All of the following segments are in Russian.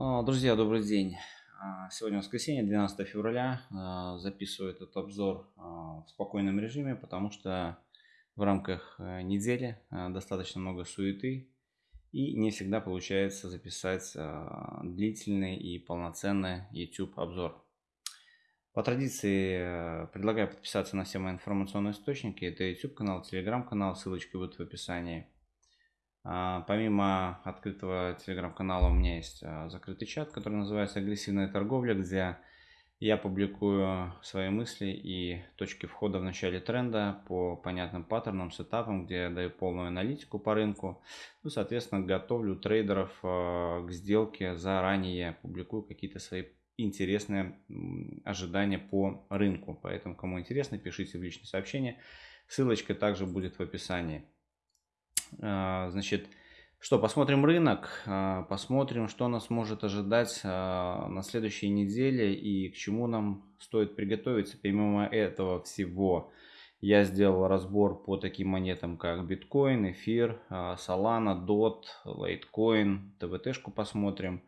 А, друзья, добрый день. А, сегодня воскресенье, 12 февраля. А, записываю этот обзор в спокойном режиме, потому что в рамках э, недели достаточно много суеты и не всегда получается записать длительный и полноценный YouTube обзор. По традиции э, предлагаю подписаться на все мои информационные источники. Это YouTube канал, Telegram канал, ссылочки будут в описании. А, помимо открытого телеграм-канала у меня есть а, закрытый чат, который называется «Агрессивная торговля», где я публикую свои мысли и точки входа в начале тренда по понятным паттернам, сетапам, где я даю полную аналитику по рынку. Ну, соответственно, готовлю трейдеров а, к сделке заранее, публикую какие-то свои интересные ожидания по рынку. Поэтому, кому интересно, пишите в личные сообщения. Ссылочка также будет в описании. А, значит, что, посмотрим рынок, а, посмотрим, что нас может ожидать а, на следующей неделе и к чему нам стоит приготовиться. Помимо этого всего, я сделал разбор по таким монетам, как биткоин, эфир, Solana, DOT, Litecoin, TVT-шку посмотрим,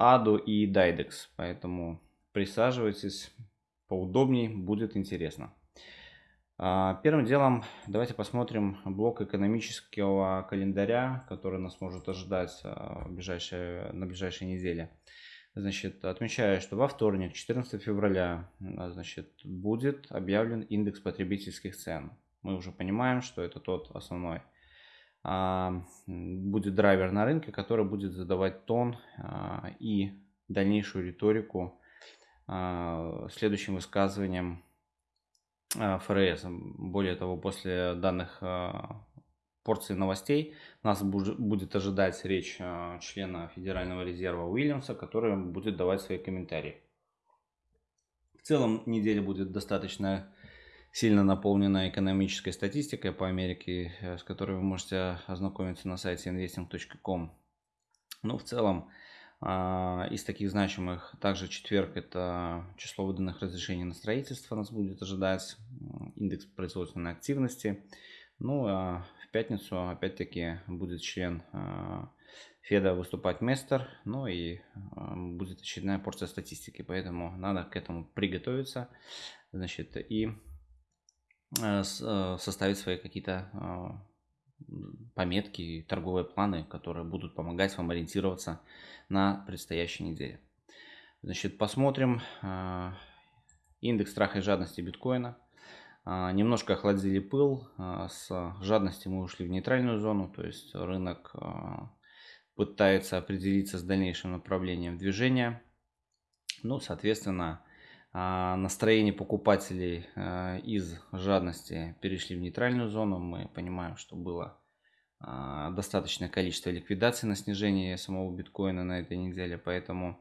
ADO и DIDEX. Поэтому присаживайтесь поудобнее, будет интересно. А, первым делом давайте посмотрим блок экономического календаря, который нас может ожидать а, в ближайшие, на ближайшей неделе. Значит, отмечаю, что во вторник, 14 февраля, а, значит, будет объявлен индекс потребительских цен. Мы уже понимаем, что это тот основной будет драйвер на рынке, который будет задавать тон и дальнейшую риторику следующим высказыванием ФРС. Более того, после данных э, порции новостей нас будет ожидать речь э, члена Федерального резерва Уильямса, который будет давать свои комментарии. В целом неделя будет достаточно сильно наполнена экономической статистикой по Америке, с которой вы можете ознакомиться на сайте investing.com. Ну, в целом, из таких значимых также четверг это число выданных разрешений на строительство нас будет ожидать, индекс производственной активности. Ну а в пятницу опять-таки будет член а, Феда выступать Местер, ну и а, будет очередная порция статистики, поэтому надо к этому приготовиться, значит, и составить свои какие-то пометки, торговые планы, которые будут помогать вам ориентироваться на предстоящей неделе. Значит, посмотрим э, индекс страха и жадности биткоина. Э, немножко охладили пыл. Э, с жадности мы ушли в нейтральную зону, то есть рынок пытается определиться с дальнейшим направлением движения. Ну, соответственно, настроение покупателей из жадности перешли в нейтральную зону. Мы понимаем, что было а, достаточное количество ликвидаций на снижение самого биткоина на этой неделе, поэтому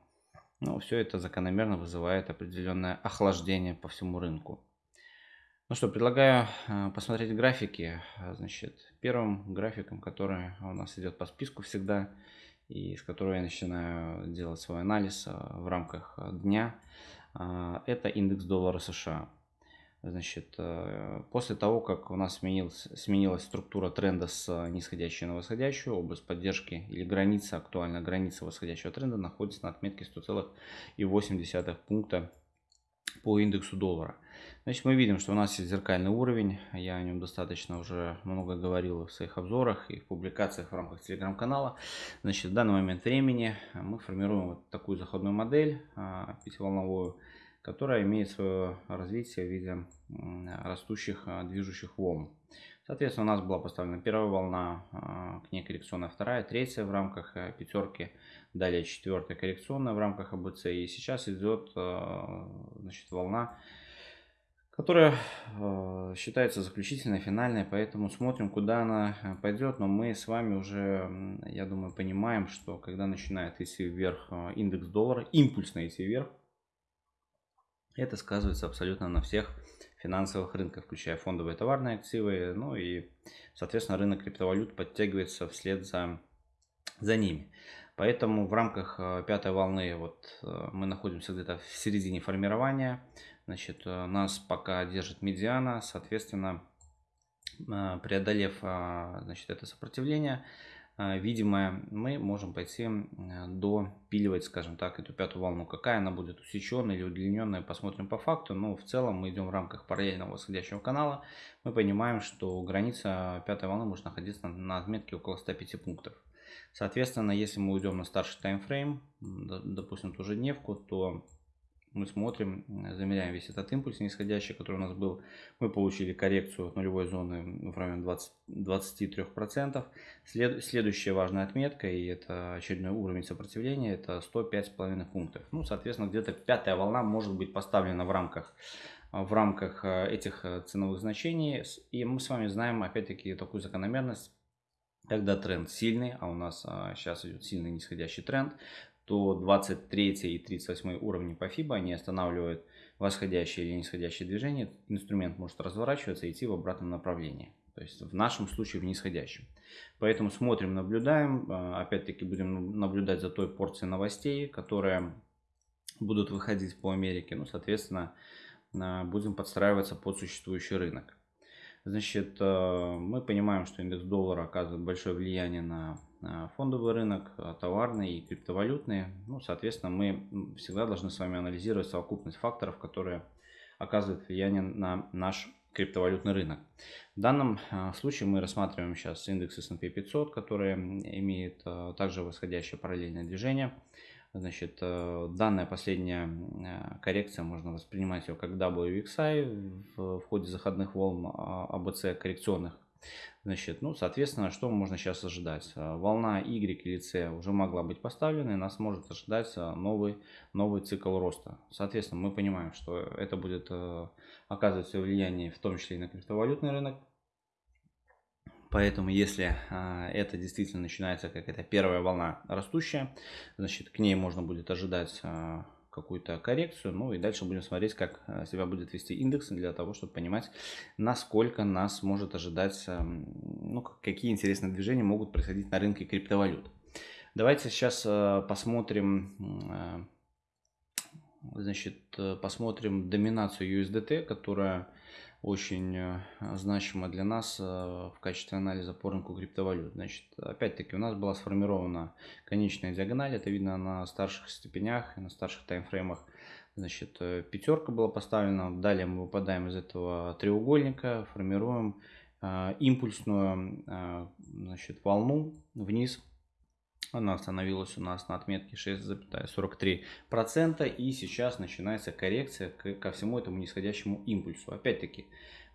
ну, все это закономерно вызывает определенное охлаждение по всему рынку. Ну что, предлагаю а, посмотреть графики. Значит, первым графиком, который у нас идет по списку всегда, и с которого я начинаю делать свой анализ а, в рамках дня, это индекс доллара США. Значит, э, после того, как у нас сменилась, сменилась структура тренда с нисходящей на восходящую, область поддержки или граница, актуальная граница восходящего тренда находится на отметке 100,8 пункта по индексу доллара. Значит, мы видим, что у нас есть зеркальный уровень. Я о нем достаточно уже много говорил в своих обзорах и в публикациях в рамках телеграм-канала. Значит, в данный момент времени мы формируем вот такую заходную модель а, пятиволновую которая имеет свое развитие в виде растущих а, движущих волн. Соответственно, у нас была поставлена первая волна, а, к ней коррекционная вторая, третья в рамках пятерки, далее четвертая коррекционная в рамках АБЦ. И сейчас идет значит, волна, которая считается заключительной, финальной, поэтому смотрим, куда она э, пойдет. Но мы с вами уже, я думаю, понимаем, что когда начинает идти вверх индекс доллара, импульсно идти вверх, это сказывается абсолютно на всех финансовых рынках, включая фондовые товарные активы. Ну и, соответственно, рынок криптовалют подтягивается вслед за, за ними. Поэтому в рамках э, пятой волны вот э, мы находимся где-то в середине формирования. Значит, э, нас пока держит медиана, соответственно, преодолев значит, это сопротивление, видимая, мы можем пойти допиливать, скажем так, эту пятую волну. Какая она будет, усеченная или удлиненная, посмотрим по факту. Но в целом мы идем в рамках параллельного восходящего канала. Мы понимаем, что граница пятой волны может находиться на отметке около 105 пунктов. Соответственно, если мы уйдем на старший таймфрейм, допустим, ту же дневку, то мы смотрим, замеряем весь этот импульс нисходящий, который у нас был. Мы получили коррекцию от нулевой зоны в районе 20, 23%. След, следующая важная отметка, и это очередной уровень сопротивления, это 105,5 пунктов. Ну, соответственно, где-то пятая волна может быть поставлена в рамках в рамках э, этих э, ценовых значений. И мы с вами знаем, опять-таки, такую закономерность, когда тренд сильный, а у нас сейчас идет сильный нисходящий тренд, то 23 и 38 уровни по FIBA они останавливают восходящее или нисходящее движение. Инструмент может разворачиваться и идти в обратном направлении. То есть в нашем случае в нисходящем. Поэтому смотрим, наблюдаем. А, опять-таки будем наблюдать за той порцией новостей, которые будут выходить по Америке. Ну, соответственно, а, будем подстраиваться под существующий рынок. Значит, мы понимаем, что индекс доллара оказывает большое влияние на фондовый рынок, э, товарный и криптовалютный. Ну, соответственно, мы всегда должны с вами анализировать совокупность факторов, которые оказывают влияние на наш криптовалютный рынок. В данном э, случае мы рассматриваем сейчас индекс S&P 500, который имеет также восходящее параллельное движение. Значит, э, данная последняя э, коррекция можно воспринимать ее как WXI в, ходе заходных волн АБЦ а коррекционных. Значит, ну, соответственно, что можно сейчас ожидать? Э, волна Y или C уже могла быть поставлена, и нас может ожидать новый, новый цикл роста. Соответственно, мы понимаем, что это будет оказывать свое влияние в том числе и на криптовалютный рынок. Поэтому, если а, это действительно начинается как это первая волна растущая, значит, к ней можно будет ожидать а, какую-то коррекцию. Ну и дальше будем смотреть, как а, себя будет вести индекс для того, чтобы понимать, насколько нас может ожидать, ну, какие интересные движения могут происходить на рынке криптовалют. Давайте сейчас посмотрим, значит, посмотрим доминацию USDT, которая очень э, значимо для нас э, в качестве анализа по рынку криптовалют. Значит, опять-таки у нас была сформирована конечная диагональ, это видно на старших степенях и на старших таймфреймах. Значит, э, пятерка была поставлена, далее мы выпадаем из этого треугольника, формируем импульсную значит, волну вниз она остановилась у нас на отметке 6,43%. И сейчас начинается коррекция ко всему этому нисходящему импульсу. Опять-таки,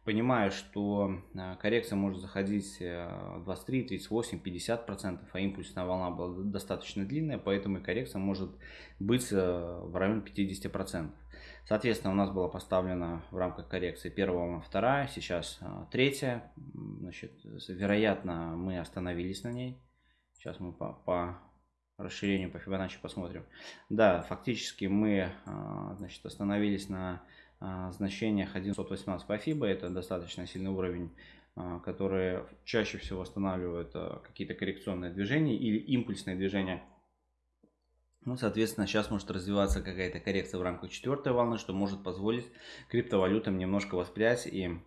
понимаю, что э, коррекция может заходить 23, 38, 50%, а импульсная волна была достаточно длинная, поэтому и коррекция может быть э, в районе 50%. Соответственно, у нас была поставлена в рамках коррекции первая вторая, сейчас э, третья. Значит, вероятно, мы остановились на ней. Сейчас мы по, по расширению по Фибоначчи посмотрим. Да, фактически мы а, значит, остановились на а, значениях 1118 по FIBA. Это достаточно сильный уровень, а, который чаще всего останавливает какие-то коррекционные движения или импульсные движения. Ну, соответственно, сейчас может развиваться какая-то коррекция в рамках четвертой волны, что может позволить криптовалютам немножко воспрять и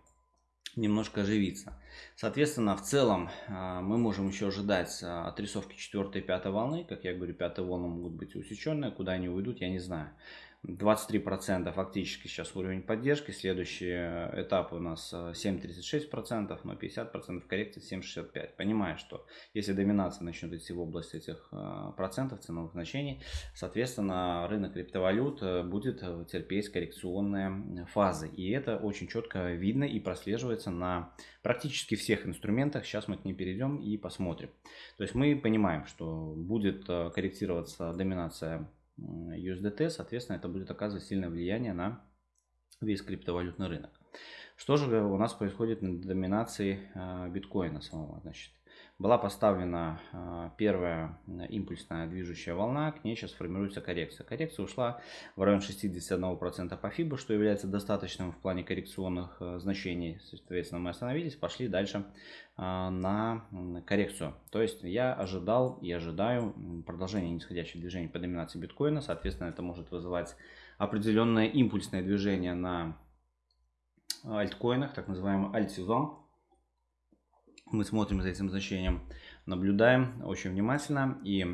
немножко оживиться. Соответственно, в целом а, мы можем еще ожидать а, отрисовки 4 и 5 волны. Как я говорю, 5 волны могут быть усеченные. Куда они уйдут, я не знаю. 23% фактически сейчас уровень поддержки. Следующий э, этап у нас 7,36%, э, но 50% коррекции 7,65%. Понимаю, что если доминация начнет идти в область этих э, процентов ценовых значений, соответственно, рынок криптовалют будет терпеть коррекционные фазы. И это очень четко видно и прослеживается на практически всех инструментах. Сейчас мы к ним перейдем и посмотрим. То есть мы понимаем, что будет корректироваться доминация USDT, соответственно, это будет оказывать сильное влияние на весь криптовалютный рынок. Что же у нас происходит на доминации а, биткоина самого? Значит, была поставлена а, первая импульсная движущая волна, к ней сейчас формируется коррекция. Коррекция ушла в район 61% по FIBA, что является достаточным в плане коррекционных а, значений. Соответственно, мы остановились, пошли дальше а, на коррекцию. То есть я ожидал и ожидаю продолжения нисходящего движения по доминации биткоина. Соответственно, это может вызывать определенное импульсное движение на альткоинах, так называемый альтсезон мы смотрим за этим значением. наблюдаем очень внимательно. И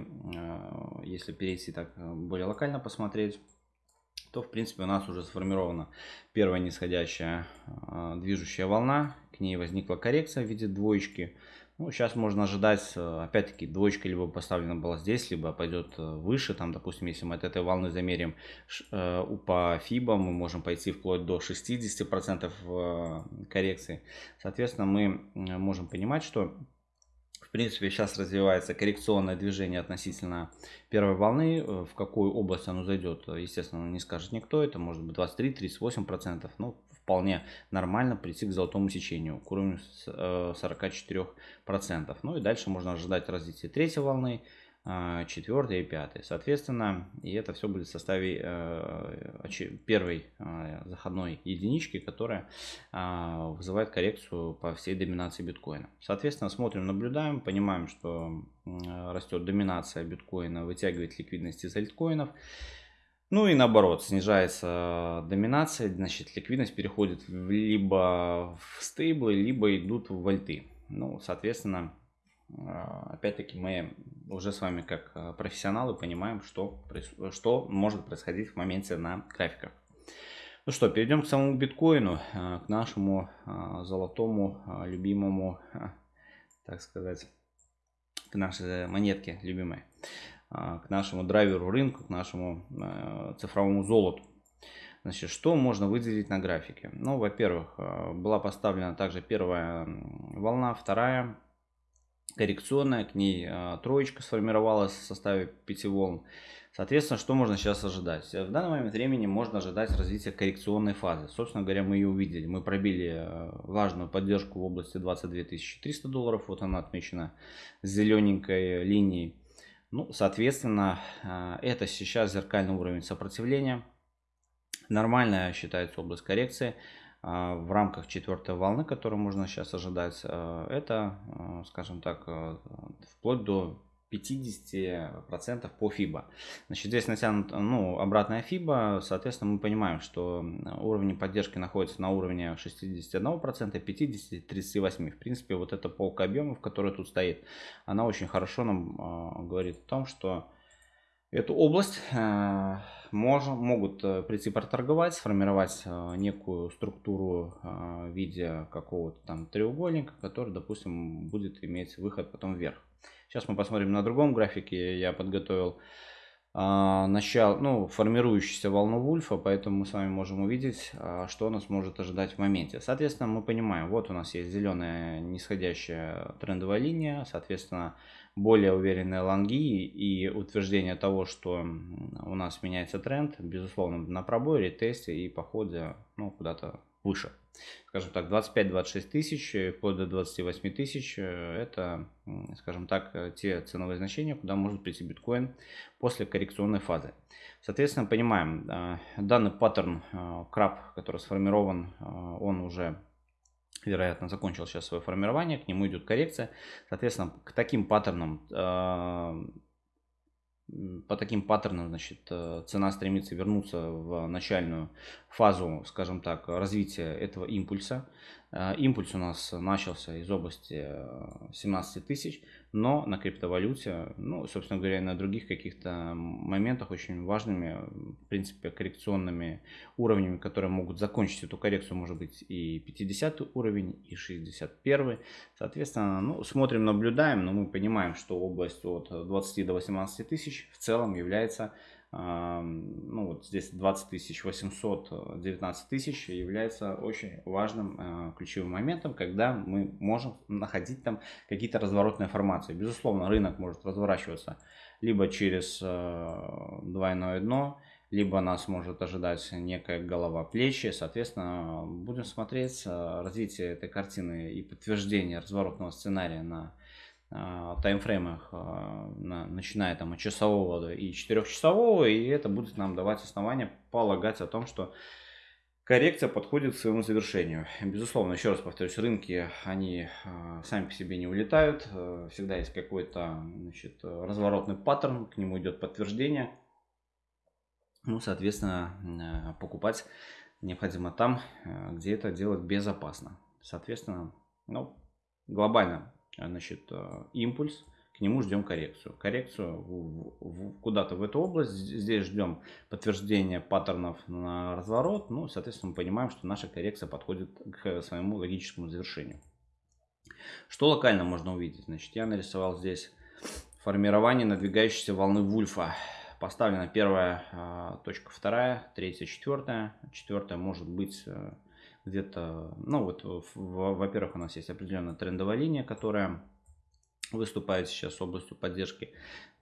если перейти так более локально посмотреть, то в принципе у нас уже сформирована первая нисходящая движущая волна. К ней возникла коррекция в виде двоечки. Ну, сейчас можно ожидать, э, опять-таки, двоечка либо поставлена была здесь, либо пойдет э, выше. Там, допустим, если мы от этой волны замерим э, по FIBA, мы можем пойти вплоть до 60% коррекции. Соответственно, мы можем понимать, что в принципе, сейчас развивается коррекционное движение относительно первой волны. В какую область оно зайдет, естественно, не скажет никто. Это может быть 23-38%. Ну, вполне нормально прийти к золотому сечению, к уровню 44%. Э, ну и дальше можно ожидать развития третьей волны, э, четвертой и пятой. Соответственно, и это все будет в составе э, первой заходной единички, которая вызывает коррекцию по всей доминации биткоина. Соответственно, смотрим, наблюдаем, понимаем, что растет доминация биткоина, вытягивает ликвидность из альткоинов. Ну и наоборот, снижается доминация, значит ликвидность переходит либо в стейблы, либо идут в вольты. Ну, соответственно, а, опять-таки мы уже с вами как а, профессионалы понимаем, что, что может происходить в моменте на графиках. Ну что, перейдем к самому биткоину, а, к нашему золотому, любимому, так сказать, к нашей монетке любимой. А, к нашему драйверу рынку, к нашему э, цифровому золоту. Значит, что можно выделить на графике? Ну, во-первых, э, была поставлена также первая волна, вторая коррекционная, к ней э, троечка сформировалась в составе пяти волн. Соответственно, что можно сейчас ожидать? В данный момент времени можно ожидать развития коррекционной фазы. Собственно говоря, мы ее увидели. Мы пробили важную поддержку в области 22 300 долларов. Вот она отмечена зелененькой линией. Ну, соответственно, а, это сейчас зеркальный уровень сопротивления. Нормальная считается область коррекции а, в рамках четвертой волны, которую можно сейчас ожидать. А, это, скажем так, вплоть до 50% по FIBA. Значит, здесь натянута ну, обратная FIBA, соответственно, мы понимаем, что уровни поддержки находятся на уровне 61%, 50, 38%. В принципе, вот эта полка объемов, которая тут стоит, она очень хорошо нам э, говорит о том, что эту область э, мож, могут э, прийти проторговать, сформировать э, некую структуру э, в виде какого-то там треугольника, который, допустим, будет иметь выход потом вверх. Сейчас мы посмотрим на другом графике. Я подготовил а, начало, ну, формирующуюся волну Вульфа, поэтому мы с вами можем увидеть, а, что нас может ожидать в моменте. Соответственно, мы понимаем, вот у нас есть зеленая нисходящая трендовая линия, соответственно, более уверенные лонги и утверждение того, что у нас меняется тренд, безусловно, на пробой, ретесте и походе ну, куда-то выше скажем так, 25-26 тысяч, э, вплоть до 28 тысяч, э, это, скажем так, э, те ценовые значения, куда может прийти биткоин после коррекционной фазы. Соответственно, понимаем, данный паттерн краб, который сформирован, он уже вероятно, закончил сейчас свое формирование, к нему идет коррекция. Соответственно, к таким паттернам по таким паттернам значит, э, цена стремится вернуться в начальную фазу, скажем так, развития этого импульса. Э, импульс у нас начался из области 17 э, тысяч, но на криптовалюте, ну, собственно говоря, на других каких-то моментах очень важными, в принципе, коррекционными уровнями, которые могут закончить эту коррекцию, может быть и 50 уровень, и 61. Соответственно, ну, смотрим, наблюдаем, но мы понимаем, что область от 20 до 18 тысяч в целом является ну вот здесь 20 тысяч 800, 19 тысяч является очень важным э, ключевым моментом, когда мы можем находить там какие-то разворотные формации. Безусловно, рынок может разворачиваться либо через э, двойное дно, либо нас может ожидать некая голова плечи. Соответственно, будем смотреть э, развитие этой картины и подтверждение разворотного сценария на таймфреймах, а, начиная там от часового и четырехчасового, и это будет нам давать основания полагать о том, что коррекция подходит к своему завершению. Безусловно, еще раз повторюсь, рынки, они а, сами по себе не улетают, всегда есть какой-то значит, разворотный паттерн, к нему идет подтверждение. Ну, соответственно, покупать необходимо там, где это делать безопасно. Соответственно, ну, глобально значит, импульс, к нему ждем коррекцию. Коррекцию куда-то в эту область. Здесь ждем подтверждения паттернов на разворот. Ну, соответственно, мы понимаем, что наша коррекция подходит к своему логическому завершению. Что локально можно увидеть? Значит, я нарисовал здесь формирование надвигающейся волны Вульфа. Поставлена первая а, точка, вторая, третья, четвертая. Четвертая может быть э, где-то, ну вот, во-первых, у нас есть определенная трендовая линия, которая выступает сейчас областью поддержки.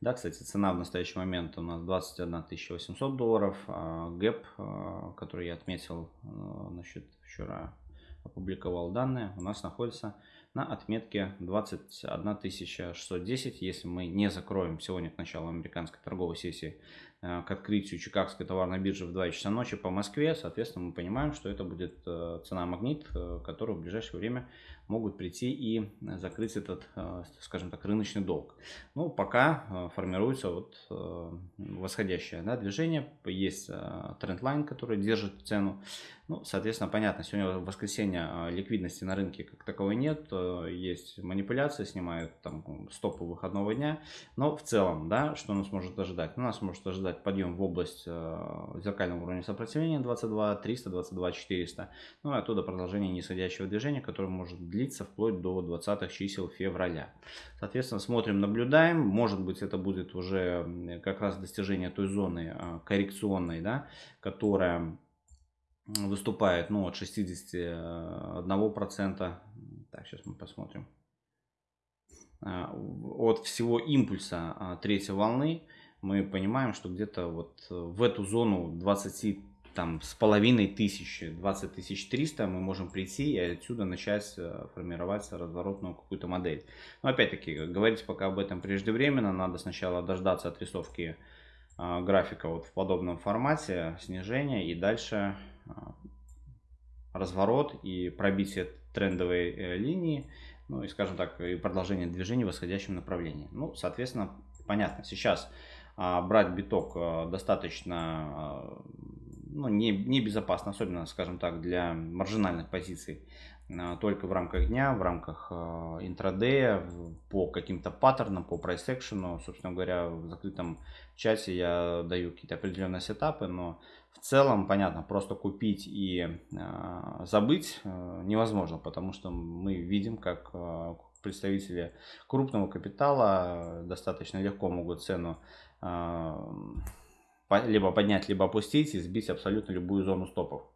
Да, кстати, цена в настоящий момент у нас 21 800 долларов. А гэп, а, который я отметил, значит, вчера опубликовал данные, у нас находится на отметке 21 610. Если мы не закроем сегодня к началу американской торговой сессии Э, к открытию Чикагской товарной биржи в 2 часа ночи по Москве. Соответственно, мы понимаем, что это будет э, цена магнит, э, который в ближайшее время могут прийти и закрыть этот, скажем так, рыночный долг. Ну, пока формируется вот восходящее да, движение, есть трендлайн, который держит цену. Ну, соответственно, понятно, сегодня в воскресенье ликвидности на рынке как таковой нет, есть манипуляции, снимают там стопы выходного дня, но в целом, да, что нас может ожидать? Ну, нас может ожидать ожидать подъем в область э, зеркального уровня сопротивления 22 300, 22 400. Ну и оттуда продолжение нисходящего движения, которое может длиться вплоть до 20 чисел февраля. Соответственно, смотрим, наблюдаем. Может быть, это будет уже как раз достижение той зоны э, коррекционной, да, которая выступает ну, от 61%. Так, сейчас мы посмотрим э, от всего импульса третьей волны мы понимаем, что где-то вот э, в эту зону 20 там с половиной тысячи, 20 тысяч 300 мы можем прийти и отсюда начать э, формировать разворотную какую-то модель. Но опять-таки, говорить пока об этом преждевременно, надо сначала дождаться отрисовки э, графика вот в подобном формате, снижения и дальше э, разворот и пробитие трендовой э, линии, ну и скажем так, и продолжение движения в восходящем направлении. Ну, соответственно, понятно, сейчас брать биток а, достаточно а, ну, не, не безопасно, особенно, скажем так, для маржинальных позиций только в рамках дня, в рамках интрадея, по каким-то паттернам, по прайс экшену. Собственно говоря, в закрытом чате я даю какие-то определенные сетапы, но в целом, понятно, просто купить и забыть невозможно, потому что мы видим, как представители крупного капитала достаточно легко могут цену либо поднять, либо опустить и сбить абсолютно любую зону стопов.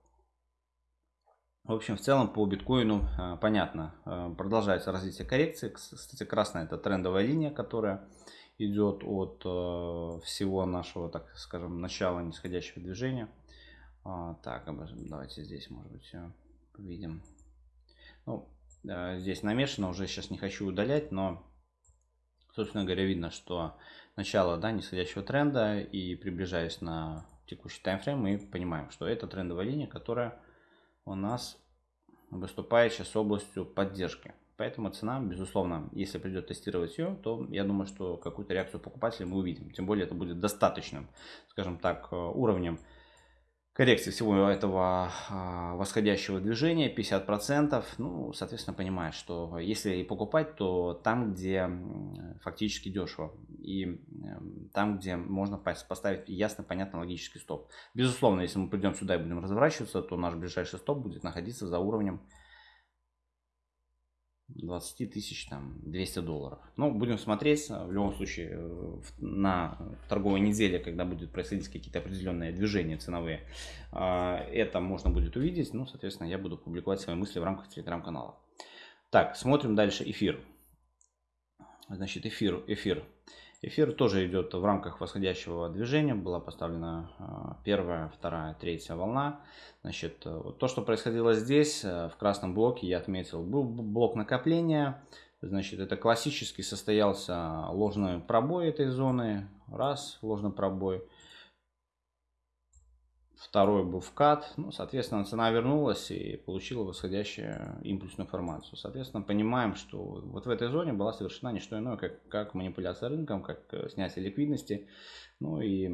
В общем, в целом по биткоину а, понятно, а, продолжается развитие коррекции. Кстати, красная это трендовая линия, которая идет от а, всего нашего, так скажем, начала нисходящего движения. Так, давайте здесь, может быть, видим. Ну, здесь намешано, уже сейчас не хочу удалять, но, собственно говоря, видно, что начала да, нисходящего тренда и приближаясь на текущий таймфрейм, мы понимаем, что это трендовая линия, которая у нас выступает сейчас областью поддержки. Поэтому цена, безусловно, если придет тестировать ее, то я думаю, что какую-то реакцию покупателей мы увидим. Тем более это будет достаточным, скажем так, уровнем коррекции всего этого а, восходящего движения 50%, ну, соответственно, понимаешь, что если и покупать, то там, где фактически дешево и там, где можно поставить ясно, понятно, логический стоп. Безусловно, если мы придем сюда и будем разворачиваться, то наш ближайший стоп будет находиться за уровнем 20 тысяч, там, 200 долларов. Ну, будем смотреть, в любом случае, э, на торговой неделе, когда будет происходить какие-то определенные движения ценовые, а, это можно будет увидеть. Ну, соответственно, я буду публиковать свои мысли в рамках телеграм-канала. Так, смотрим дальше эфир. Значит, эфир, эфир. Эфир тоже идет в рамках восходящего движения. Была поставлена а, первая, вторая, третья волна. Значит, э, то, что происходило здесь, э, в красном блоке, я отметил, был блок накопления. Значит, это классически состоялся ложный пробой этой зоны. Раз, ложный пробой второй был вкат, ну, соответственно, цена вернулась и получила восходящую импульсную формацию. Соответственно, понимаем, что вот в этой зоне была совершена не что иное, как, как манипуляция рынком, как э, снятие ликвидности. Ну и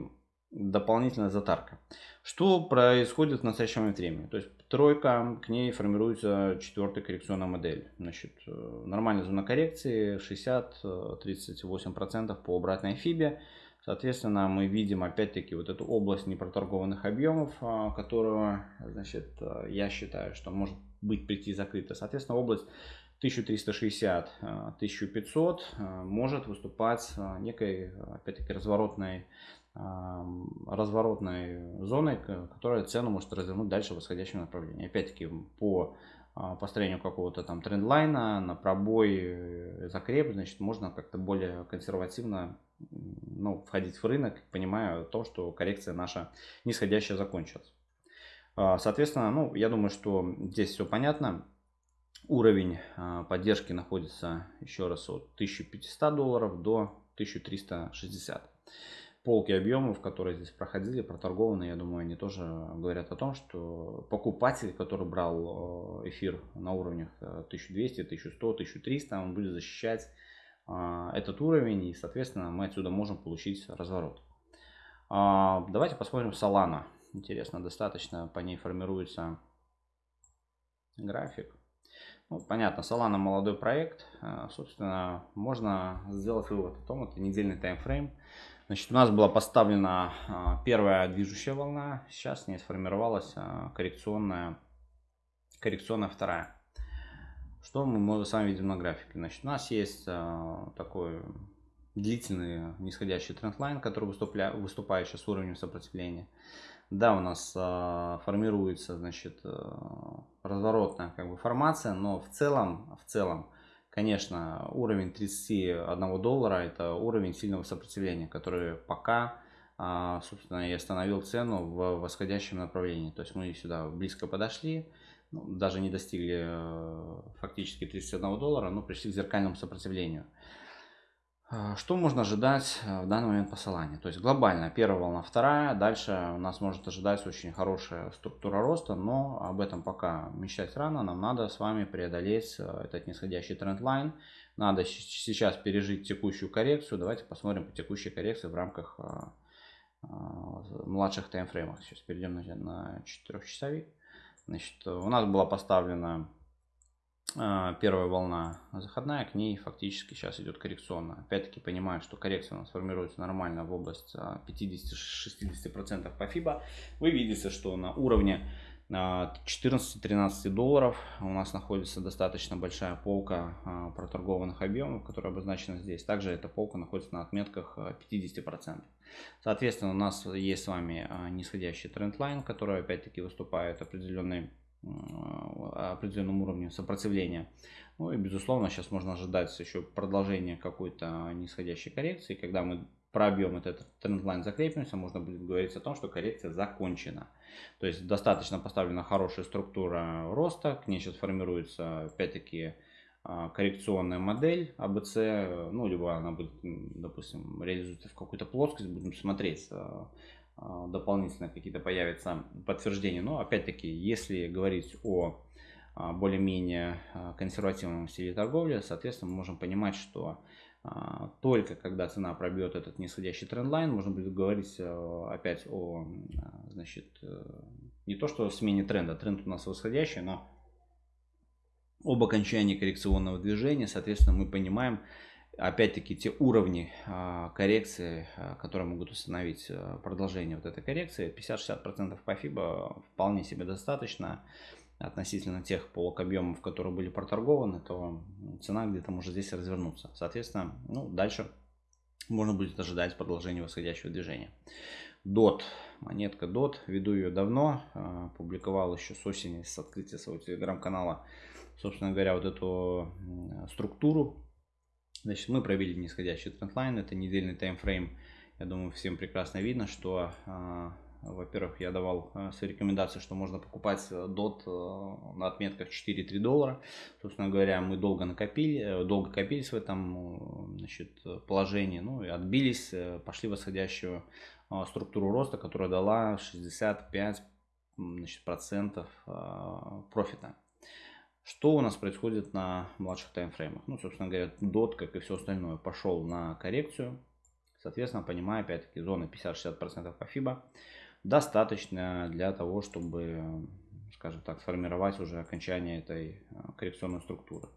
дополнительная затарка. Что происходит в настоящем момент времени? То есть тройка, к ней формируется четвертая коррекционная модель. Значит, э, нормальная зона коррекции 60-38% по обратной фибе. Соответственно, мы видим опять-таки вот эту область непроторгованных объемов, а, которую, значит, э, я считаю, что может быть прийти закрыта. Соответственно, область 1360-1500 может выступать некой, опять-таки, разворотной разворотной зоной, которая цену может развернуть дальше в восходящем направлении. Опять-таки по а, построению какого-то там трендлайна на пробой э, закреп, значит, можно как-то более консервативно ну, входить в рынок, понимая то, что коррекция наша нисходящая закончилась. А, соответственно, ну, я думаю, что здесь все понятно. Уровень а, поддержки находится еще раз от 1500 долларов до 1360 полки объемов, которые здесь проходили, проторгованы, я думаю, они тоже говорят о том, что покупатель, который брал э, эфир на уровнях 1200, 1100, 1300, он будет защищать этот уровень, и, соответственно, мы отсюда можем получить разворот. А, давайте посмотрим Solana. Интересно, достаточно по ней формируется график. Ну, понятно, Solana молодой проект. Э, собственно, можно сделать вывод о том, это недельный таймфрейм. Значит, у нас была поставлена а, первая движущая волна, сейчас не сформировалась а, коррекционная, коррекционная вторая. Что мы с вами видим на графике? Значит, у нас есть а, такой длительный нисходящий трендлайн, который выступля, выступает сейчас уровнем сопротивления. Да, у нас формируется, значит, разворотная как бы формация, но в целом, в целом Конечно, уровень 31 доллара это уровень сильного сопротивления, который пока, а, собственно, и остановил цену в восходящем направлении. То есть мы сюда близко подошли, даже не достигли э, фактически 31 доллара, но пришли к зеркальному сопротивлению. А, что можно ожидать э, в данный момент по Solana? То есть глобально первая волна, вторая. Дальше у нас может ожидать очень хорошая структура роста, но об этом пока мечтать рано. Нам надо с вами преодолеть э, этот нисходящий тренд-лайн. Надо сейчас пережить текущую коррекцию. Давайте посмотрим по текущей коррекции в рамках э, младших таймфреймов. Сейчас перейдем на 4 часовик. Значит, у нас была поставлена а, первая волна заходная, к ней фактически сейчас идет коррекционная. Опять-таки понимаю, что коррекция у нас формируется нормально в область 50-60% а, по FIBA. Вы видите, что на уровне 14-13 а, долларов у нас находится достаточно большая полка проторгованных объемов, которая обозначена здесь. Также эта полка находится на отметках 50%. Соответственно, у нас есть с вами нисходящий трендлайн, который опять-таки выступает определенной определенном уровне сопротивления. Ну и безусловно сейчас можно ожидать еще продолжения какой-то нисходящей коррекции. Когда мы пробьем этот трендлайн, закрепимся, можно будет говорить о том, что коррекция закончена. То есть достаточно поставлена хорошая структура роста, к ней сейчас формируется опять-таки а, коррекционная модель ABC, ну либо она будет, допустим, реализуется в какую-то плоскость, будем смотреть а, а, дополнительно какие-то появятся подтверждения. Но опять-таки, если говорить о более-менее консервативном стиле торговли, соответственно, мы можем понимать, что только когда цена пробьет этот нисходящий трендлайн, можно будет говорить опять о, значит, э, не то что смене тренда, тренд у нас восходящий, но об окончании коррекционного движения, соответственно, мы понимаем, опять-таки те уровни а, коррекции, а, которые могут установить а, продолжение вот этой коррекции, 50-60% по FIBA вполне себе достаточно относительно тех полок объемов, которые были проторгованы, то цена где-то может здесь развернуться. Соответственно, ну, дальше можно будет ожидать продолжения восходящего движения. DOT, монетка DOT, веду ее давно, публиковал еще с осени, с открытия своего телеграм-канала, собственно говоря, вот эту структуру Значит, мы провели нисходящий трендлайн, это недельный таймфрейм. Я думаю, всем прекрасно видно, что, а, во-первых, я давал а, свои рекомендации, что можно покупать DOT э, на отметках 4-3 доллара. Собственно говоря, мы долго накопили, э, долго копились в этом значит, положении, ну и отбились, э, пошли в восходящую структуру роста, которая дала 65 значит, процентов профита. Что у нас происходит на младших таймфреймах? Ну, собственно говоря, DOT, как и все остальное, пошел на коррекцию. Соответственно, понимая, опять-таки, зоны 50-60% по FIBA достаточно для того, чтобы, скажем так, сформировать уже окончание этой а, коррекционной структуры.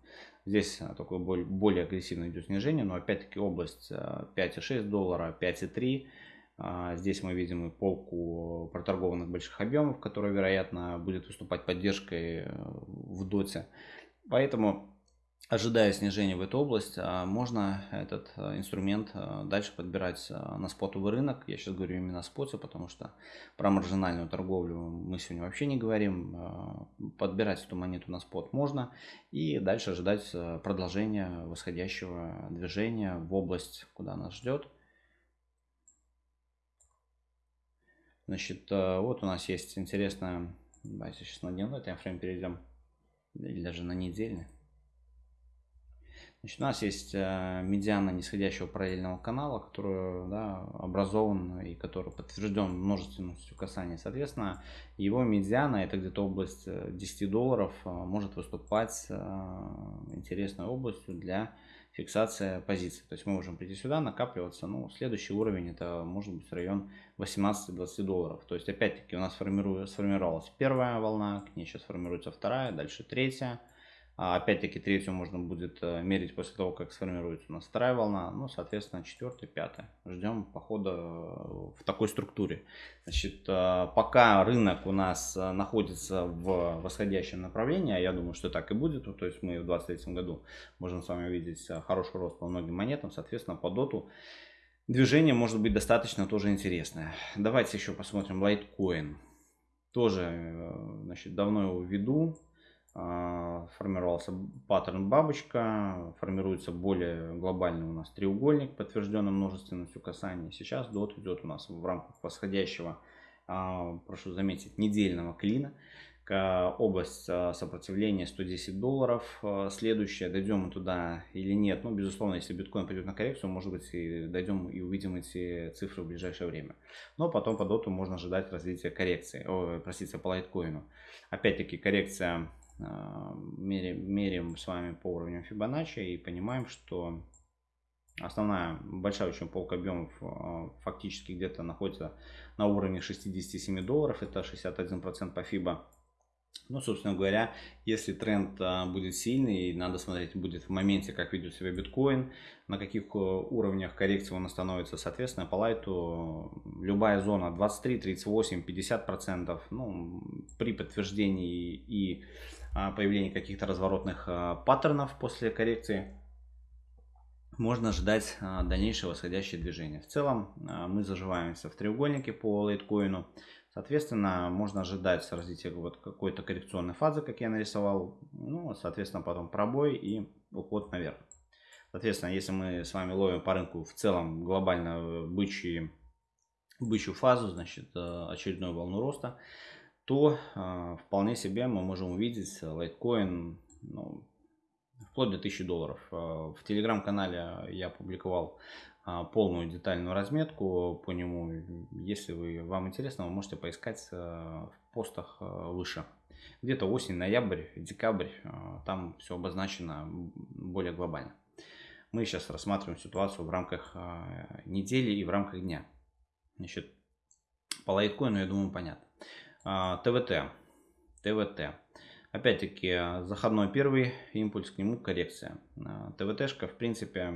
Здесь а, такое более агрессивное идет снижение, но опять-таки область 5,6 доллара, 5,3 Здесь мы видим и полку проторгованных больших объемов, которая, вероятно, будет выступать поддержкой э, в доте. Поэтому ожидая снижения в эту область, а, можно этот а, инструмент а, дальше подбирать на спотовый рынок. Я сейчас говорю именно о споте, потому что про маржинальную торговлю мы сегодня вообще не говорим. Подбирать эту монету на спот можно и дальше ожидать продолжения восходящего движения в область, куда нас ждет. Значит, вот у нас есть интересная, давайте сейчас на дневной таймфрейм перейдем, или даже на недельный. Значит, у нас есть э, медиана нисходящего параллельного канала, который да, образован и который подтвержден множественностью касаний. Соответственно, его медиана, это где-то область 10 э, долларов, э, может выступать интересной областью для фиксации позиции. То есть мы можем прийти сюда, накапливаться. Ну, следующий уровень это может быть район 18-20 долларов. То есть опять-таки у нас сформировалась первая волна, к ней сейчас формируется вторая, дальше третья. А опять-таки третью можно будет э, мерить после того, как сформируется у нас вторая волна. Ну, соответственно, четвертая, пятая. Ждем похода э, в такой структуре. Значит, э, пока рынок у нас находится в восходящем направлении, а я думаю, что так и будет, то есть мы в 2023 году можем с вами увидеть хороший рост по многим монетам, соответственно, по доту движение может быть достаточно тоже интересное. Давайте еще посмотрим Litecoin. Тоже, значит, давно его веду формировался паттерн бабочка, формируется более глобальный у нас треугольник, подтвержденный множественностью касаний. Сейчас дот идет у нас в рамках восходящего, а, прошу заметить, недельного клина. Область а, сопротивления 110 долларов. Следующая, дойдем мы туда или нет. Ну, безусловно, если биткоин пойдет на коррекцию, может быть, и дойдем и увидим эти цифры в ближайшее время. Но потом по доту можно ожидать развития коррекции, о, простите, по лайткоину. Опять-таки коррекция а, меряем, меряем с вами по уровню Fibonacci и понимаем, что основная большая очень полка объемов а, фактически где-то находится на уровне 67 долларов, это 61% по FIBA. Ну, собственно говоря, если тренд а, будет сильный, надо смотреть будет в моменте, как ведет себя биткоин, на каких уровнях коррекции он становится, соответственно, по лайту любая зона 23, 38, 50 процентов, ну, при подтверждении и появления каких-то разворотных а, паттернов после коррекции, можно ожидать а, дальнейшее восходящее движение. В целом а, мы заживаемся в треугольнике по лайткоину. Соответственно, можно ожидать развития вот какой-то коррекционной фазы, как я нарисовал. Ну, соответственно, потом пробой и уход наверх. Соответственно, если мы с вами ловим по рынку в целом глобально бычий, бычью фазу, значит, очередную волну роста, то э, вполне себе мы можем увидеть лайткоин ну, вплоть до 1000 долларов. А, в телеграм-канале я публиковал э, полную детальную разметку по нему. Если вы, вам интересно, вы можете поискать в постах выше. Где-то осень, ноябрь, декабрь, там все обозначено более глобально. Мы сейчас рассматриваем ситуацию в рамках недели и в рамках дня. Значит, по лайткоину, я думаю, понятно. ТВТ. А, ТВТ. Опять-таки, заходной первый импульс, к нему коррекция. А, ТВТшка, в принципе,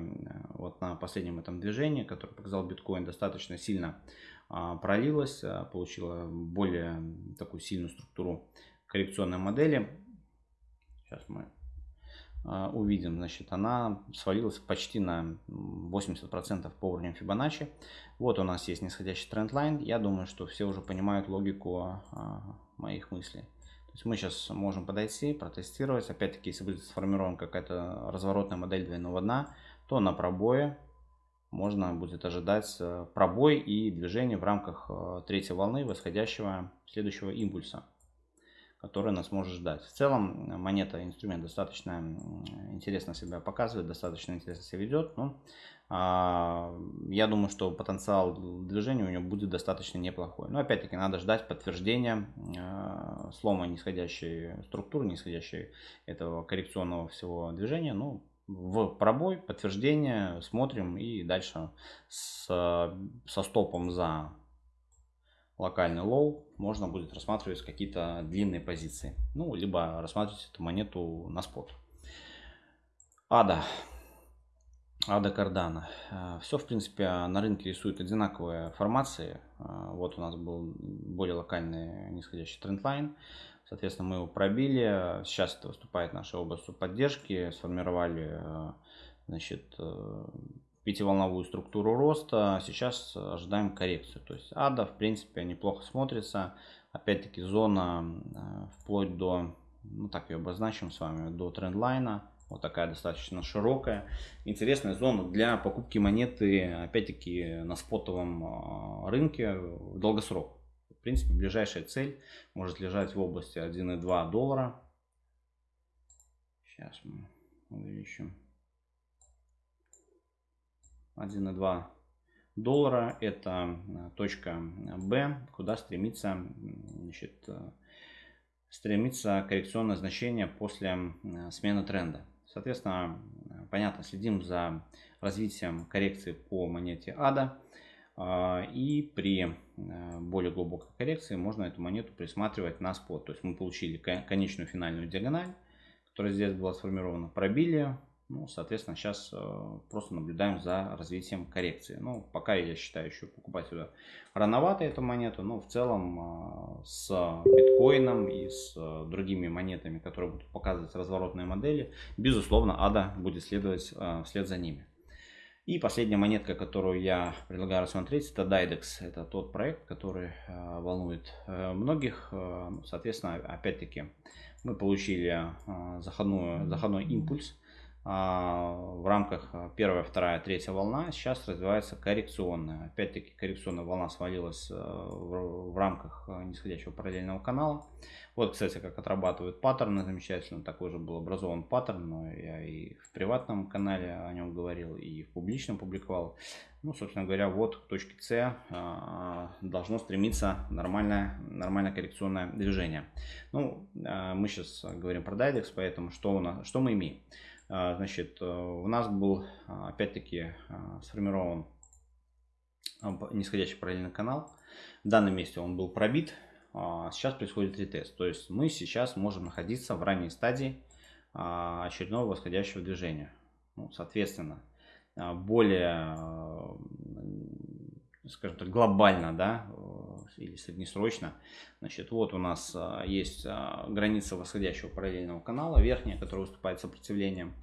вот на последнем этом движении, которое показал биткоин, достаточно сильно а, пролилась, получила более такую сильную структуру коррекционной модели. Сейчас мы увидим, значит, она свалилась почти на 80% по уровню Fibonacci. Вот у нас есть нисходящий трендлайн. Я думаю, что все уже понимают логику а, моих мыслей. То есть мы сейчас можем подойти, протестировать. Опять-таки, если будет сформирована какая-то разворотная модель двойного дна, то на пробое можно будет ожидать э, пробой и движение в рамках э, третьей волны восходящего следующего импульса, который нас может ждать. В целом монета, инструмент достаточно интересно себя показывает, достаточно интересно себя ведет. Но а, я думаю, что потенциал движения у него будет достаточно неплохой. Но опять-таки надо ждать подтверждения а, слома нисходящей структуры, нисходящей этого коррекционного всего движения. Ну, в пробой, подтверждение, смотрим и дальше с, со стопом за локальный low можно будет рассматривать какие-то длинные позиции. Ну, либо рассматривать эту монету на спот. Ада. Ада Cardano. Э, Все, в принципе, на рынке рисуют одинаковые формации. Э, вот у нас был более локальный нисходящий trendline. Соответственно, мы его пробили. Сейчас это выступает наша область поддержки. Сформировали э, значит, пятиволновую структуру роста. Сейчас ожидаем коррекцию. То есть ада, в принципе, неплохо смотрится. Опять-таки, зона вплоть до, ну так ее обозначим с вами, до трендлайна вот такая достаточно широкая. Интересная зона для покупки монеты, опять-таки, на спотовом а, рынке в долгосрок. В принципе, ближайшая цель может лежать в области 1,2 доллара. Сейчас мы увеличим. 1,2 доллара это точка B, куда стремится, значит, стремится коррекционное значение после смены тренда. Соответственно, понятно, следим за развитием коррекции по монете ADA. И при э, более глубокой коррекции можно эту монету присматривать на спот. То есть мы получили конечную финальную диагональ, которая здесь была сформирована, пробили ну, соответственно, сейчас э, просто наблюдаем за развитием коррекции. Ну, пока я считаю еще покупать сюда рановато эту монету, но в целом э, с биткоином и с э, другими монетами, которые будут показывать разворотные модели, безусловно, ADA будет следовать вслед за ними. И последняя монетка, которую я предлагаю рассмотреть, это Dydex. Это тот проект, который волнует многих. Соответственно, опять-таки, мы получили заходную, заходной импульс в рамках а, первая, вторая, третья волна. Сейчас развивается коррекционная. Опять-таки коррекционная волна свалилась а, в, рамках нисходящего параллельного канала. Вот, кстати, как отрабатывают паттерны замечательно. Такой же был образован паттерн, но я и в приватном канале о нем говорил, и в публичном публиковал. Ну, собственно говоря, вот к точке С должно стремиться нормальное, нормальное коррекционное движение. Ну, мы сейчас говорим про Dydex, поэтому что, у нас, что мы имеем? А, значит, э, у нас был а, опять-таки а, сформирован нисходящий параллельный канал. В данном месте он был пробит. Сейчас происходит ретест. То есть мы сейчас можем находиться в ранней стадии очередного восходящего движения. Ну, соответственно, более, скажем так, глобально, да, или среднесрочно. Значит, вот у нас а, есть а, граница восходящего параллельного канала, верхняя, которая выступает сопротивлением.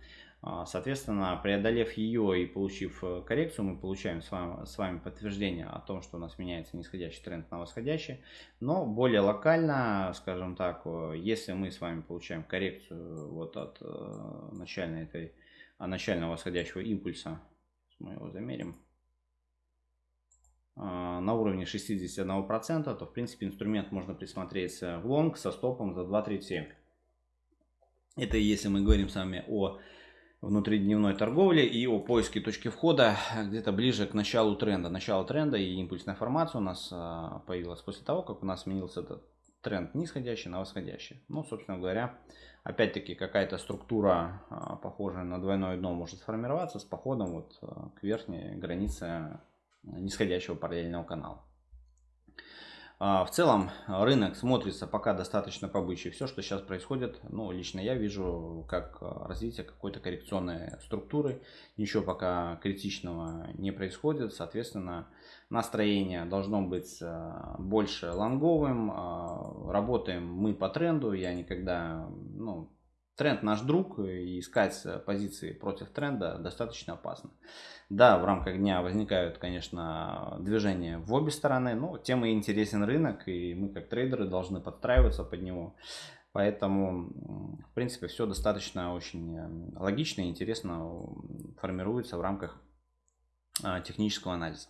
А, соответственно, преодолев ее и получив э, коррекцию, мы получаем с вами, с вами подтверждение о том, что у нас меняется нисходящий тренд на восходящий. Но более локально, скажем так, если мы с вами получаем коррекцию вот от э, начальной этой, начального восходящего импульса, мы его замерим, на уровне 61%, то в принципе инструмент можно присмотреть в лонг со стопом за 2.37. Это если мы говорим с вами о внутридневной торговле и о поиске точки входа где-то ближе к началу тренда. Начало тренда и импульсная формация у нас а, появилась после того, как у нас сменился этот тренд нисходящий на восходящий. Ну, собственно говоря, опять-таки какая-то структура, а, похожая на двойное дно, может сформироваться с походом вот к верхней границе нисходящего параллельного канала. А, в целом рынок смотрится пока достаточно побычий. Все, что сейчас происходит, ну, лично я вижу как развитие какой-то коррекционной структуры. Ничего пока критичного не происходит. Соответственно, настроение должно быть а, больше лонговым. А, работаем мы по тренду. Я никогда, ну, тренд наш друг, и искать позиции против тренда достаточно опасно. Да, в рамках дня возникают, конечно, движения в обе стороны, но тем и интересен рынок, и мы как трейдеры должны подстраиваться под него. Поэтому, в принципе, все достаточно очень э, логично и интересно формируется в рамках а, технического анализа.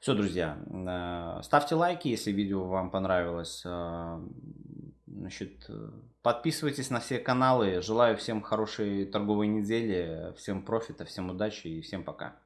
Все, друзья, э, ставьте лайки, если видео вам понравилось. Э, значит, подписывайтесь на все каналы. Желаю всем хорошей торговой недели, всем профита, всем удачи и всем пока.